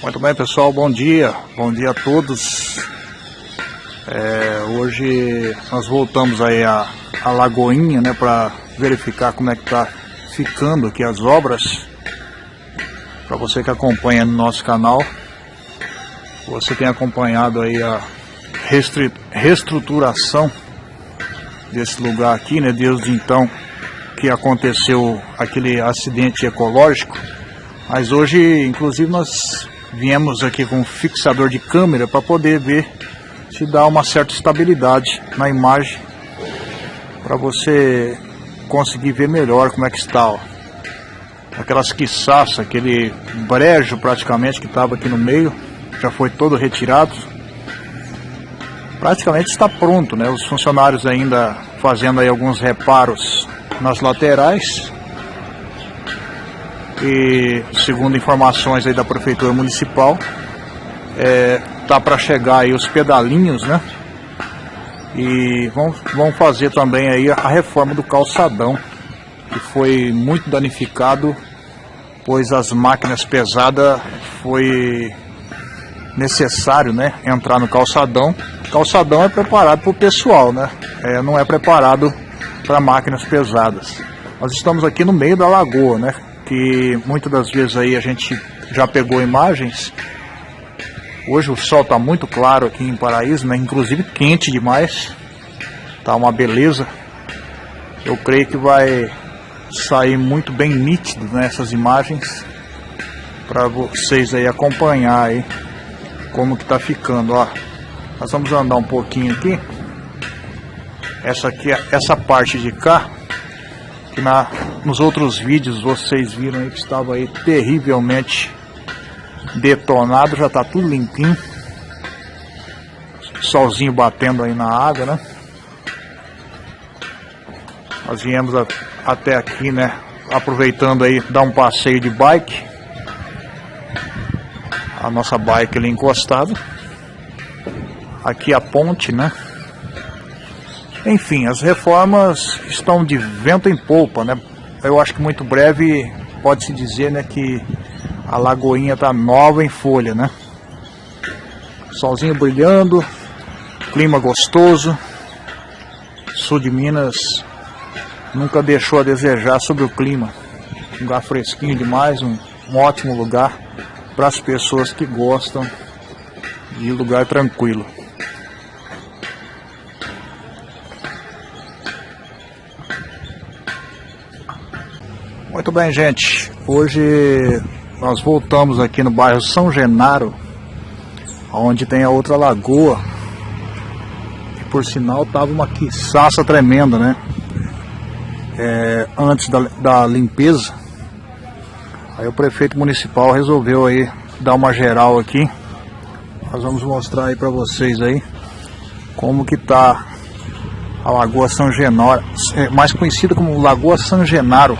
Muito bem pessoal, bom dia, bom dia a todos. É, hoje nós voltamos aí a, a Lagoinha, né, para verificar como é que tá ficando aqui as obras. Para você que acompanha no nosso canal, você tem acompanhado aí a reestruturação desse lugar aqui, né, desde então que aconteceu aquele acidente ecológico. Mas hoje, inclusive, nós viemos aqui com um fixador de câmera para poder ver se dá uma certa estabilidade na imagem para você conseguir ver melhor como é que está ó. aquelas quiçaças, aquele brejo praticamente que estava aqui no meio já foi todo retirado. Praticamente está pronto né? Os funcionários ainda fazendo aí alguns reparos nas laterais e segundo informações aí da prefeitura municipal é, tá para chegar aí os pedalinhos né e vão, vão fazer também aí a reforma do calçadão que foi muito danificado pois as máquinas pesadas foi necessário né entrar no calçadão calçadão é preparado para o pessoal né é, não é preparado para máquinas pesadas. Nós estamos aqui no meio da lagoa, né? Que muitas das vezes aí a gente já pegou imagens. Hoje o sol está muito claro aqui em Paraíso, né? Inclusive quente demais. Tá uma beleza. Eu creio que vai sair muito bem nítido nessas né, imagens para vocês aí acompanhar aí como que tá ficando, ó. Nós vamos andar um pouquinho aqui. Essa aqui, essa parte de cá, que na, nos outros vídeos vocês viram aí que estava aí terrivelmente detonado, já está tudo limpinho. Solzinho batendo aí na água, né? Nós viemos a, até aqui, né? Aproveitando aí, dar um passeio de bike. A nossa bike ali encostada. Aqui a ponte, né? Enfim, as reformas estão de vento em polpa, né? Eu acho que muito breve pode-se dizer né, que a Lagoinha está nova em folha, né? Solzinho brilhando, clima gostoso. Sul de Minas nunca deixou a desejar sobre o clima. Um lugar fresquinho demais, um, um ótimo lugar para as pessoas que gostam de lugar tranquilo. Muito bem, gente. Hoje nós voltamos aqui no bairro São Genaro, onde tem a outra lagoa. E por sinal tava uma quiçaça tremenda, né? É, antes da, da limpeza. Aí o prefeito municipal resolveu aí dar uma geral aqui. Nós vamos mostrar aí para vocês aí como que tá a Lagoa São Genaro, é, mais conhecida como Lagoa São Genaro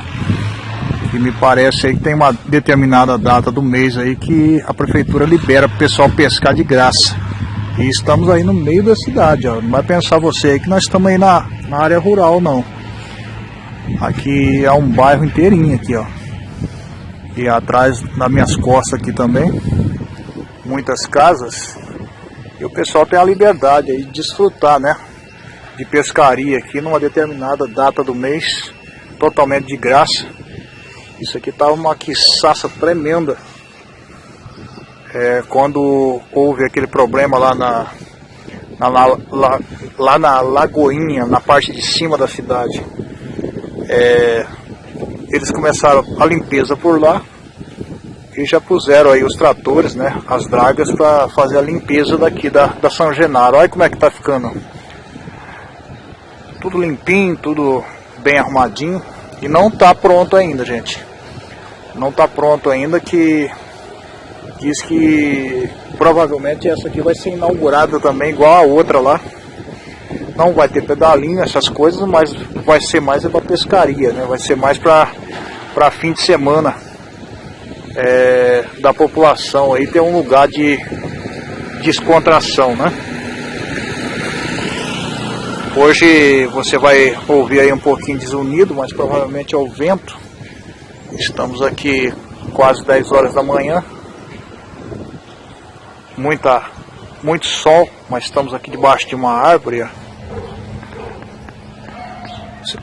que me parece aí que tem uma determinada data do mês aí que a prefeitura libera para o pessoal pescar de graça. E estamos aí no meio da cidade, ó. Não vai pensar você aí que nós estamos aí na, na área rural, não. Aqui é um bairro inteirinho aqui, ó. E atrás das minhas costas aqui também, muitas casas. E o pessoal tem a liberdade aí de desfrutar, né? De pescaria aqui numa determinada data do mês, totalmente de graça. Isso aqui estava uma quiçaça tremenda. É, quando houve aquele problema lá na, na lá, lá, na Lagoinha, na parte de cima da cidade. É, eles começaram a limpeza por lá e já puseram aí os tratores, né, as dragas para fazer a limpeza daqui da, da São Genaro. Olha como é que tá ficando. Tudo limpinho, tudo bem arrumadinho. E não tá pronto ainda, gente não está pronto ainda, que diz que provavelmente essa aqui vai ser inaugurada também, igual a outra lá. Não vai ter pedalinho, essas coisas, mas vai ser mais é para pescaria, né? Vai ser mais para fim de semana é, da população aí ter um lugar de descontração, né? Hoje você vai ouvir aí um pouquinho desunido, mas provavelmente é o vento Estamos aqui quase 10 horas da manhã. muita, muito sol, mas estamos aqui debaixo de uma árvore.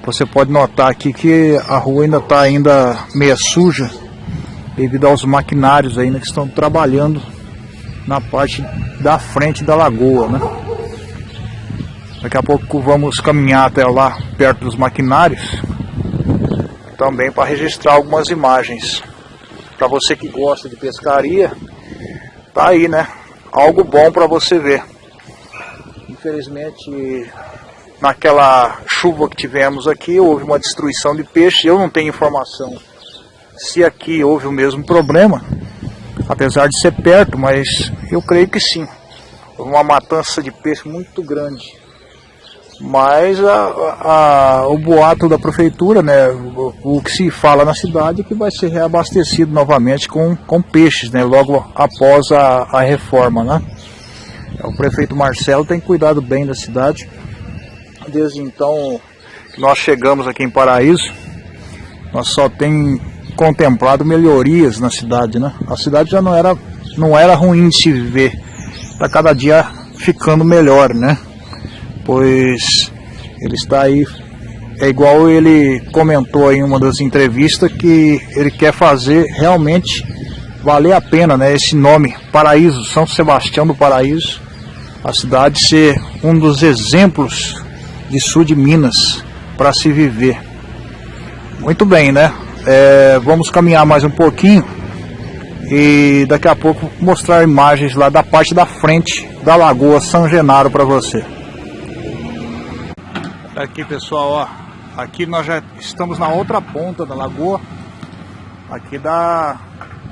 Você pode notar aqui que a rua ainda está ainda meia suja devido aos maquinários ainda que estão trabalhando na parte da frente da lagoa, né? Daqui a pouco vamos caminhar até lá perto dos maquinários também para registrar algumas imagens. Para você que gosta de pescaria, tá aí, né? Algo bom para você ver. Infelizmente, naquela chuva que tivemos aqui, houve uma destruição de peixe. Eu não tenho informação se aqui houve o mesmo problema, apesar de ser perto, mas eu creio que sim. Houve uma matança de peixe muito grande. Mas a, a, o boato da prefeitura, né, o, o, que se fala na cidade é que vai ser reabastecido novamente com, com peixes, né, logo após a, a reforma. Né. O prefeito Marcelo tem cuidado bem da cidade. Desde então nós chegamos aqui em Paraíso, nós só tem contemplado melhorias na cidade, né? A cidade já não era, não era ruim de se viver, está cada dia ficando melhor, né? Pois ele está aí, é igual ele comentou em uma das entrevistas que ele quer fazer realmente valer a pena, né? Esse nome, Paraíso, São Sebastião do Paraíso, a cidade ser um dos exemplos de sul de Minas para se viver. Muito bem, né? É, vamos caminhar mais um pouquinho e daqui a pouco mostrar imagens lá da parte da frente da Lagoa São Genaro para você. Aqui pessoal, ó, aqui nós já estamos na outra ponta da lagoa. Aqui dá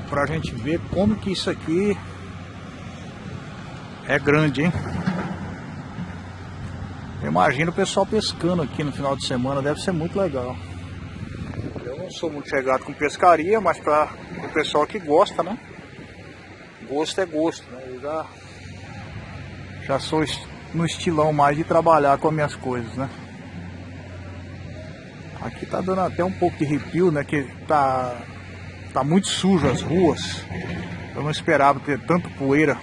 pra gente ver como que isso aqui é grande, hein? Imagina o pessoal pescando aqui no final de semana, deve ser muito legal não sou muito chegado com pescaria, mas para o pessoal que gosta, né? Gosto é gosto, né? Eu já, já sou no estilão mais de trabalhar com as minhas coisas, né? Aqui tá dando até um pouco de arrepio, né? Que tá, tá muito sujo as ruas. Eu não esperava ter tanto poeira.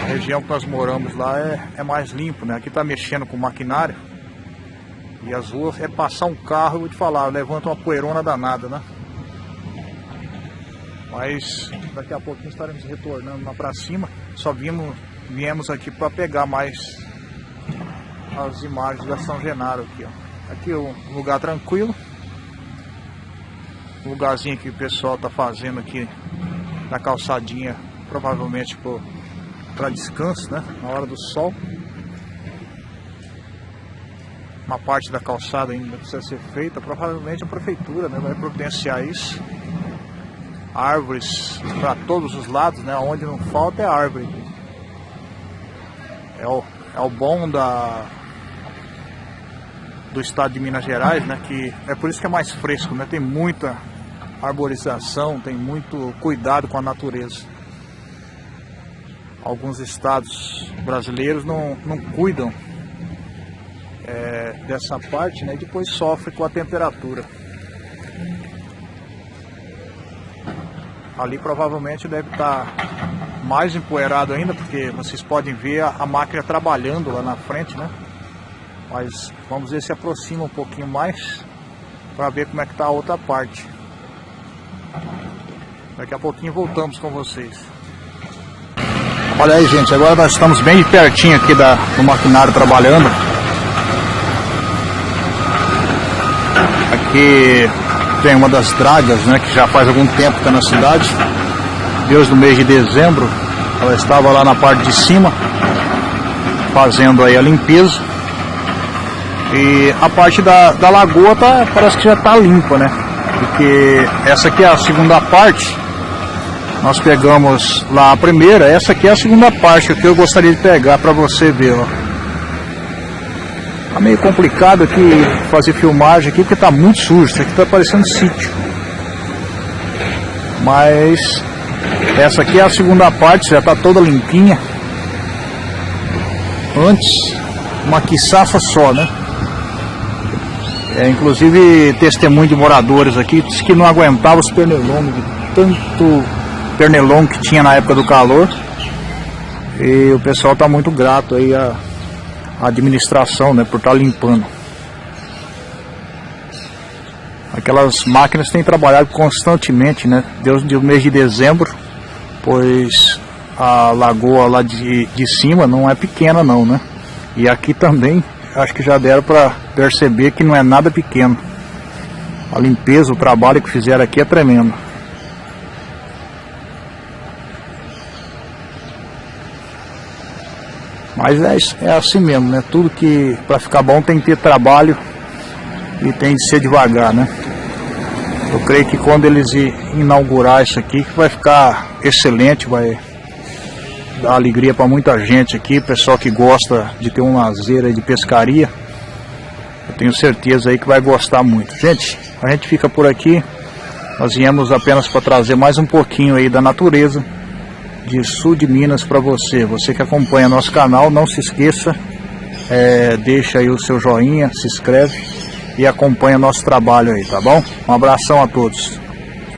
A região que nós moramos lá é, é mais limpo, né? Aqui tá mexendo com maquinário. E as ruas é passar um carro, eu vou te falar, levanta uma poeirona danada, né? Mas daqui a pouquinho estaremos retornando lá pra cima. Só vimos, viemos aqui para pegar mais as imagens da São Genaro aqui, ó. Aqui é um lugar tranquilo. Um lugarzinho que o pessoal tá fazendo aqui na calçadinha, provavelmente para descanso, né? Na hora do sol uma parte da calçada ainda precisa ser feita, provavelmente a prefeitura né, vai providenciar isso. Árvores para todos os lados, né, onde não falta é árvore. É o, é o bom da, do estado de Minas Gerais, né, que é por isso que é mais fresco, né, tem muita arborização, tem muito cuidado com a natureza. Alguns estados brasileiros não, não cuidam é, dessa parte, né? E depois sofre com a temperatura. Ali provavelmente deve estar mais empoeirado ainda, porque vocês podem ver a, a máquina trabalhando lá na frente, né? Mas vamos ver se aproxima um pouquinho mais para ver como é que está a outra parte. Daqui a pouquinho voltamos com vocês. Olha aí gente, agora nós estamos bem pertinho aqui da, do maquinário trabalhando. Aqui tem uma das dragas, né, que já faz algum tempo que está na cidade. Desde o mês de dezembro, ela estava lá na parte de cima, fazendo aí a limpeza. E a parte da, da lagoa tá, parece que já está limpa, né? Porque essa aqui é a segunda parte. Nós pegamos lá a primeira, essa aqui é a segunda parte que eu gostaria de pegar para você ver, ó. Tá meio complicado aqui fazer filmagem aqui porque tá muito sujo, isso aqui tá parecendo sítio. Mas essa aqui é a segunda parte, já tá toda limpinha. Antes, uma quiçaça só, né? É, inclusive testemunho de moradores aqui disse que não aguentava os pernilongos, tanto pernilongo que tinha na época do calor. E o pessoal está muito grato aí à, administração, né, por estar tá limpando. Aquelas máquinas têm trabalhado constantemente, né, desde o mês de dezembro, pois a lagoa lá de, de cima não é pequena não, né? E aqui também, acho que já deram para perceber que não é nada pequeno. A limpeza, o trabalho que fizeram aqui é tremendo. Mas é, é assim mesmo, né? Tudo que para ficar bom tem que ter trabalho e tem de ser devagar, né? Eu creio que quando eles inaugurar isso aqui, vai ficar excelente, vai dar alegria para muita gente aqui, pessoal que gosta de ter um lazer de pescaria. Eu tenho certeza aí que vai gostar muito. Gente, a gente fica por aqui. Nós viemos apenas para trazer mais um pouquinho aí da natureza de sul de Minas para você. Você que acompanha nosso canal, não se esqueça, é, deixa aí o seu joinha, se inscreve e acompanha nosso trabalho aí, tá bom? Um abração a todos.